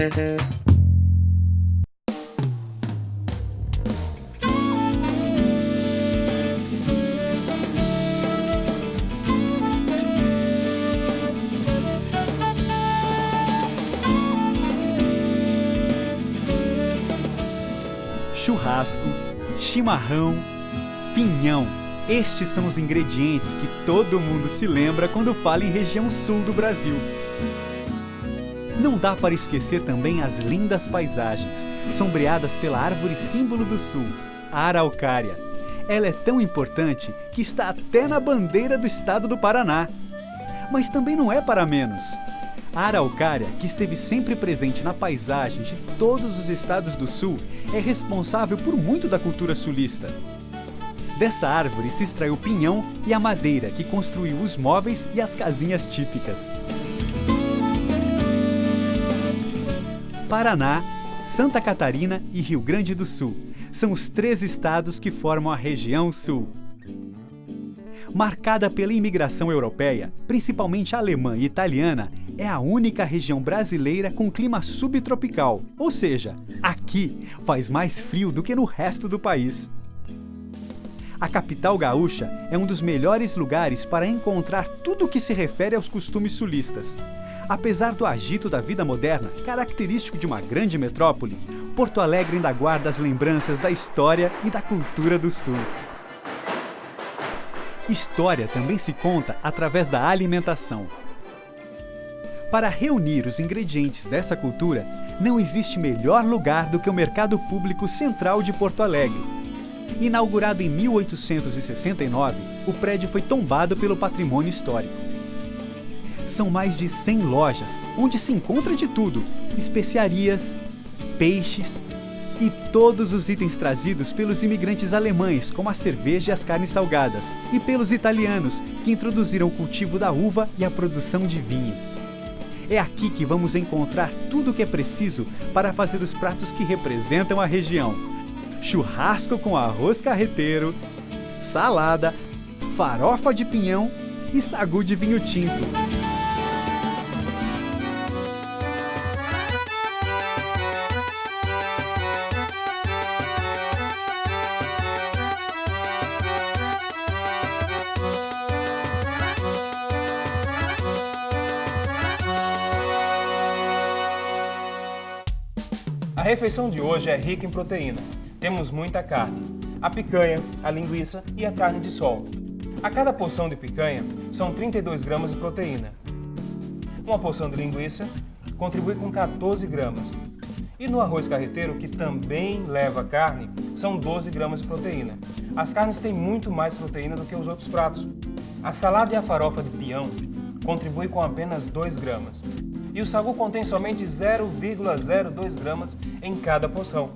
Mm-hmm. Churrasco, chimarrão, pinhão. Estes são os ingredientes que todo mundo se lembra quando fala em região sul do Brasil. Não dá para esquecer também as lindas paisagens, sombreadas pela árvore símbolo do sul, a araucária. Ela é tão importante que está até na bandeira do estado do Paraná. Mas também não é para menos. A araucária, que esteve sempre presente na paisagem de todos os estados do sul, é responsável por muito da cultura sulista. Dessa árvore se extraiu o pinhão e a madeira que construiu os móveis e as casinhas típicas. Paraná, Santa Catarina e Rio Grande do Sul são os três estados que formam a região sul. Marcada pela imigração europeia, principalmente alemã e italiana, é a única região brasileira com clima subtropical, ou seja, aqui faz mais frio do que no resto do país. A capital gaúcha é um dos melhores lugares para encontrar tudo o que se refere aos costumes sulistas. Apesar do agito da vida moderna, característico de uma grande metrópole, Porto Alegre ainda guarda as lembranças da história e da cultura do Sul. História também se conta através da alimentação. Para reunir os ingredientes dessa cultura, não existe melhor lugar do que o Mercado Público Central de Porto Alegre. Inaugurado em 1869, o prédio foi tombado pelo patrimônio histórico. São mais de 100 lojas, onde se encontra de tudo, especiarias, peixes, e todos os itens trazidos pelos imigrantes alemães, como a cerveja e as carnes salgadas, e pelos italianos, que introduziram o cultivo da uva e a produção de vinho. É aqui que vamos encontrar tudo o que é preciso para fazer os pratos que representam a região. Churrasco com arroz carreteiro, salada, farofa de pinhão e sagu de vinho tinto. Refeição de hoje é rica em proteína. Temos muita carne, a picanha, a linguiça e a carne de sol. A cada porção de picanha são 32 gramas de proteína. Uma porção de linguiça contribui com 14 gramas. E no arroz carreteiro, que também leva carne, são 12 gramas de proteína. As carnes têm muito mais proteína do que os outros pratos. A salada e a farofa de peão contribuem com apenas 2 gramas e o sagu contém somente 0,02 gramas em cada porção.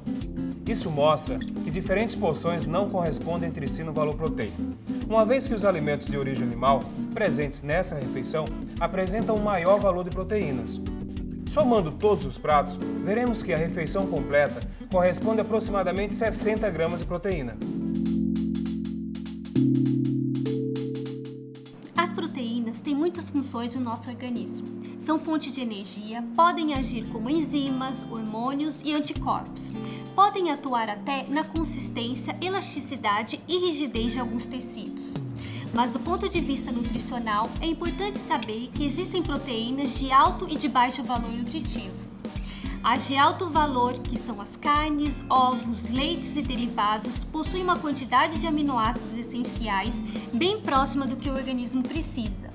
Isso mostra que diferentes porções não correspondem entre si no valor proteico, uma vez que os alimentos de origem animal presentes nessa refeição apresentam um maior valor de proteínas. Somando todos os pratos, veremos que a refeição completa corresponde a aproximadamente 60 gramas de proteína. As proteínas têm muitas funções no nosso organismo são fonte de energia, podem agir como enzimas, hormônios e anticorpos. Podem atuar até na consistência, elasticidade e rigidez de alguns tecidos. Mas do ponto de vista nutricional, é importante saber que existem proteínas de alto e de baixo valor nutritivo. As de alto valor, que são as carnes, ovos, leites e derivados, possuem uma quantidade de aminoácidos essenciais bem próxima do que o organismo precisa.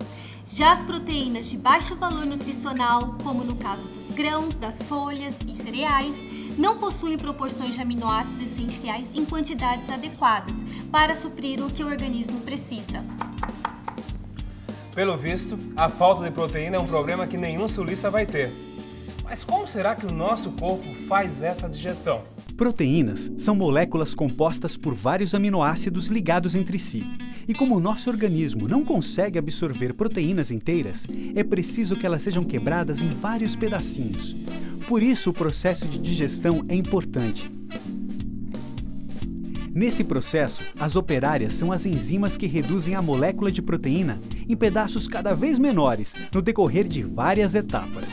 Já as proteínas de baixo valor nutricional, como no caso dos grãos, das folhas e cereais, não possuem proporções de aminoácidos essenciais em quantidades adequadas para suprir o que o organismo precisa. Pelo visto, a falta de proteína é um problema que nenhum sulista vai ter. Mas como será que o nosso corpo faz essa digestão? Proteínas são moléculas compostas por vários aminoácidos ligados entre si. E como o nosso organismo não consegue absorver proteínas inteiras, é preciso que elas sejam quebradas em vários pedacinhos. Por isso, o processo de digestão é importante. Nesse processo, as operárias são as enzimas que reduzem a molécula de proteína em pedaços cada vez menores no decorrer de várias etapas.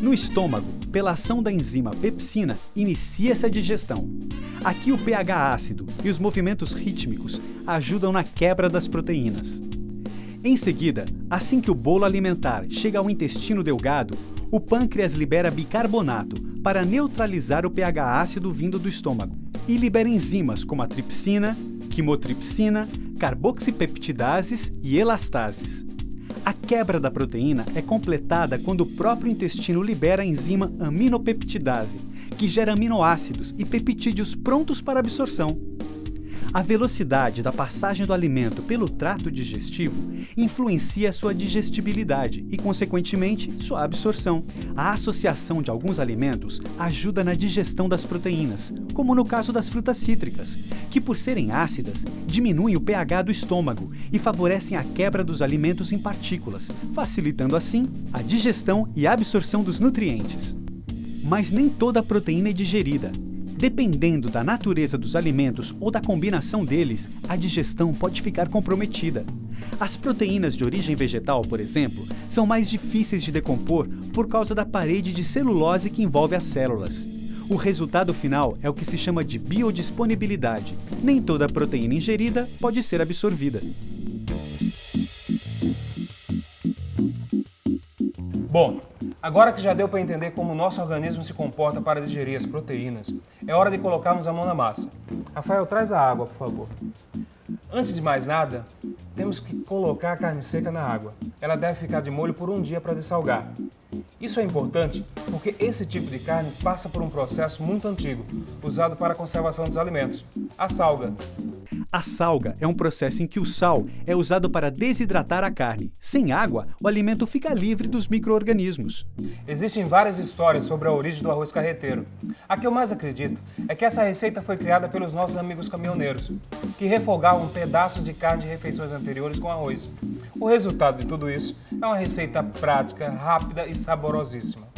No estômago, pela ação da enzima pepsina, inicia-se a digestão. Aqui o pH ácido e os movimentos rítmicos ajudam na quebra das proteínas. Em seguida, assim que o bolo alimentar chega ao intestino delgado, o pâncreas libera bicarbonato para neutralizar o pH ácido vindo do estômago e libera enzimas como a tripsina, quimotripsina, carboxipeptidases e elastases. A quebra da proteína é completada quando o próprio intestino libera a enzima aminopeptidase, que gera aminoácidos e peptídeos prontos para absorção. A velocidade da passagem do alimento pelo trato digestivo influencia sua digestibilidade e, consequentemente, sua absorção. A associação de alguns alimentos ajuda na digestão das proteínas, como no caso das frutas cítricas, que, por serem ácidas, diminuem o pH do estômago e favorecem a quebra dos alimentos em partículas, facilitando assim a digestão e absorção dos nutrientes. Mas nem toda proteína é digerida. Dependendo da natureza dos alimentos ou da combinação deles, a digestão pode ficar comprometida. As proteínas de origem vegetal, por exemplo, são mais difíceis de decompor por causa da parede de celulose que envolve as células. O resultado final é o que se chama de biodisponibilidade. Nem toda proteína ingerida pode ser absorvida. Bom, agora que já deu para entender como o nosso organismo se comporta para digerir as proteínas, é hora de colocarmos a mão na massa. Rafael, traz a água, por favor. Antes de mais nada, temos que colocar a carne seca na água. Ela deve ficar de molho por um dia para dessalgar. Isso é importante porque esse tipo de carne passa por um processo muito antigo, usado para a conservação dos alimentos, a salga. A salga é um processo em que o sal é usado para desidratar a carne. Sem água, o alimento fica livre dos micro-organismos. Existem várias histórias sobre a origem do arroz carreteiro. A que eu mais acredito é que essa receita foi criada pelos nossos amigos caminhoneiros, que refogavam pedaços de carne de refeições anteriores com arroz. O resultado de tudo isso é uma receita prática, rápida e saborosíssima.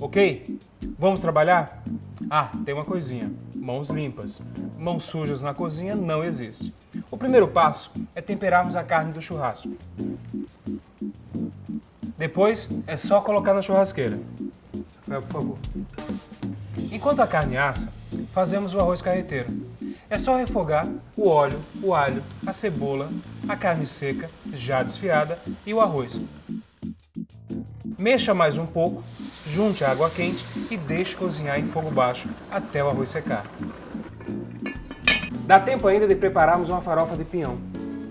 Ok? Vamos trabalhar? Ah, tem uma coisinha. Mãos limpas. Mãos sujas na cozinha não existe. O primeiro passo é temperarmos a carne do churrasco. Depois é só colocar na churrasqueira. Rafael, por favor. Enquanto a carne assa, fazemos o arroz carreteiro. É só refogar o óleo, o alho, a cebola, a carne seca, já desfiada, e o arroz. Mexa mais um pouco, junte a água quente e deixe cozinhar em fogo baixo até o arroz secar. Dá tempo ainda de prepararmos uma farofa de pinhão.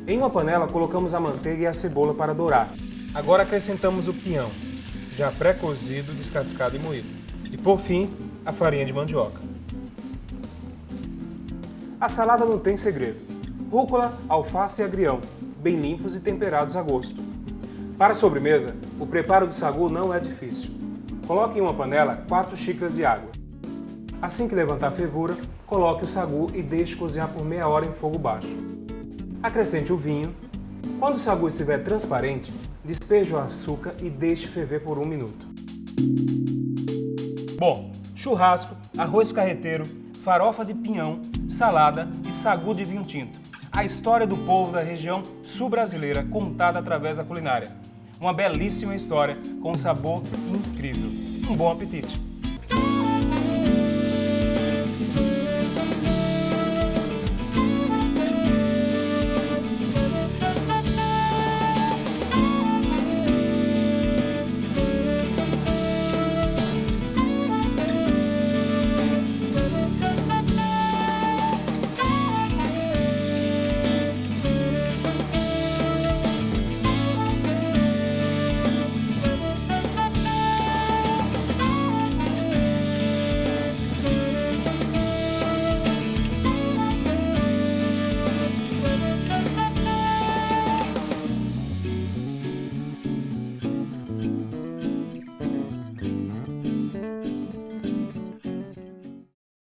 Em uma panela colocamos a manteiga e a cebola para dourar. Agora acrescentamos o pinhão, já pré-cozido, descascado e moído. E por fim, a farinha de mandioca. A salada não tem segredo. Rúcula, alface e agrião, bem limpos e temperados a gosto. Para a sobremesa, o preparo do sagu não é difícil. Coloque em uma panela 4 xícaras de água. Assim que levantar a fervura, coloque o sagu e deixe cozinhar por meia hora em fogo baixo. Acrescente o vinho. Quando o sagu estiver transparente, despeje o açúcar e deixe ferver por um minuto. Bom, churrasco, arroz carreteiro, farofa de pinhão, salada e sagu de vinho tinto. A história do povo da região sul-brasileira contada através da culinária. Uma belíssima história com um sabor incrível. Um bom apetite!